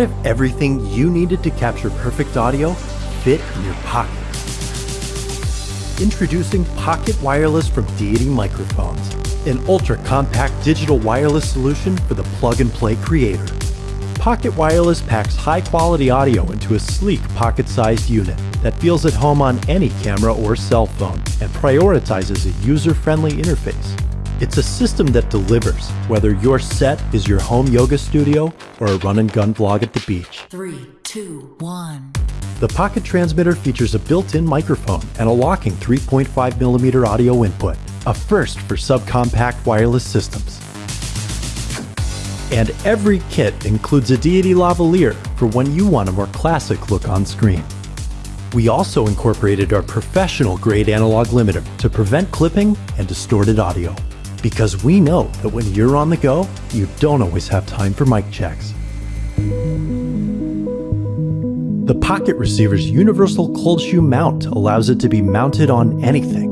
if everything you needed to capture perfect audio fit in your pocket? Introducing Pocket Wireless from Deity Microphones, an ultra-compact digital wireless solution for the plug-and-play creator. Pocket Wireless packs high-quality audio into a sleek pocket-sized unit that feels at home on any camera or cell phone and prioritizes a user-friendly interface. It's a system that delivers, whether your set is your home yoga studio or a run and gun vlog at the beach. Three, two, one. The Pocket Transmitter features a built-in microphone and a locking 3.5mm audio input, a first for subcompact wireless systems. And every kit includes a Deity lavalier for when you want a more classic look on screen. We also incorporated our professional grade analog limiter to prevent clipping and distorted audio. Because we know that when you're on the go, you don't always have time for mic checks. The Pocket Receiver's universal cold shoe mount allows it to be mounted on anything.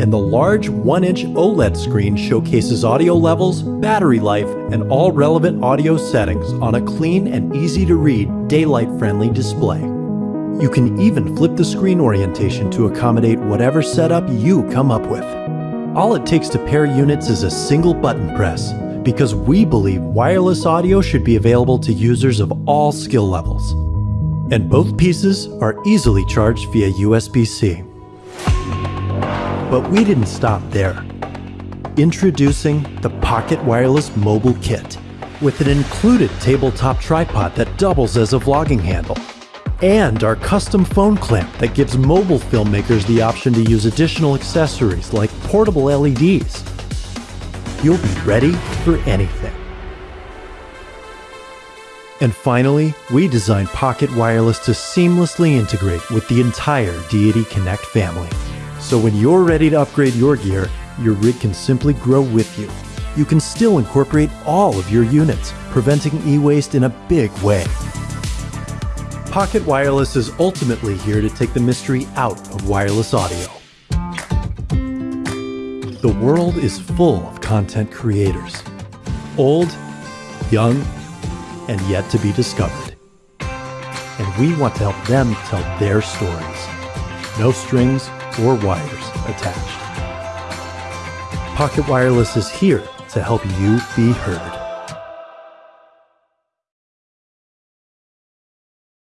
And the large 1-inch OLED screen showcases audio levels, battery life, and all relevant audio settings on a clean and easy-to-read, daylight-friendly display. You can even flip the screen orientation to accommodate whatever setup you come up with. All it takes to pair units is a single button press, because we believe wireless audio should be available to users of all skill levels. And both pieces are easily charged via USB-C. But we didn't stop there. Introducing the Pocket Wireless Mobile Kit, with an included tabletop tripod that doubles as a vlogging handle and our custom phone clamp that gives mobile filmmakers the option to use additional accessories like portable LEDs. You'll be ready for anything. And finally, we designed Pocket Wireless to seamlessly integrate with the entire Deity Connect family. So when you're ready to upgrade your gear, your rig can simply grow with you. You can still incorporate all of your units, preventing e-waste in a big way. Pocket Wireless is ultimately here to take the mystery out of wireless audio. The world is full of content creators. Old, young, and yet to be discovered. And we want to help them tell their stories. No strings or wires attached. Pocket Wireless is here to help you be heard.